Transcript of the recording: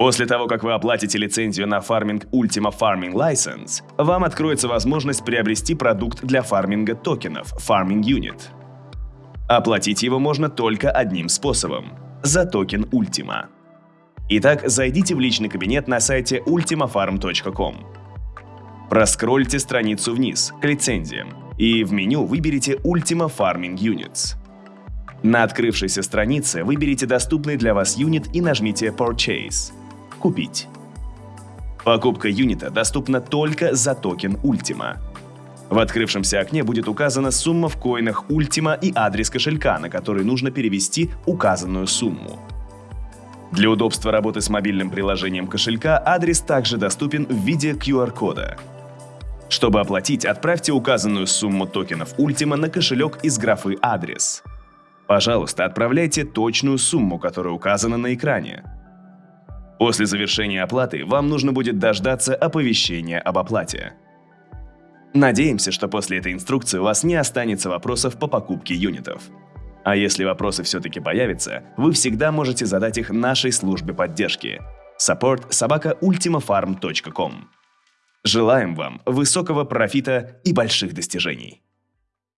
После того, как вы оплатите лицензию на фарминг Ultima Farming License, вам откроется возможность приобрести продукт для фарминга токенов Farming Unit. Оплатить его можно только одним способом – за токен Ultima. Итак, зайдите в личный кабинет на сайте ultimafarm.com. Проскрольте страницу вниз к лицензиям и в меню выберите Ultima Farming Units. На открывшейся странице выберите доступный для вас юнит и нажмите Purchase – Купить. Покупка юнита доступна только за токен Ultima. В открывшемся окне будет указана сумма в коинах Ultima и адрес кошелька, на который нужно перевести указанную сумму. Для удобства работы с мобильным приложением кошелька адрес также доступен в виде QR-кода. Чтобы оплатить, отправьте указанную сумму токенов Ultima на кошелек из графы «Адрес». Пожалуйста, отправляйте точную сумму, которая указана на экране. После завершения оплаты вам нужно будет дождаться оповещения об оплате. Надеемся, что после этой инструкции у вас не останется вопросов по покупке юнитов. А если вопросы все-таки появятся, вы всегда можете задать их нашей службе поддержки support собака ultimafarm.com. Желаем вам высокого профита и больших достижений!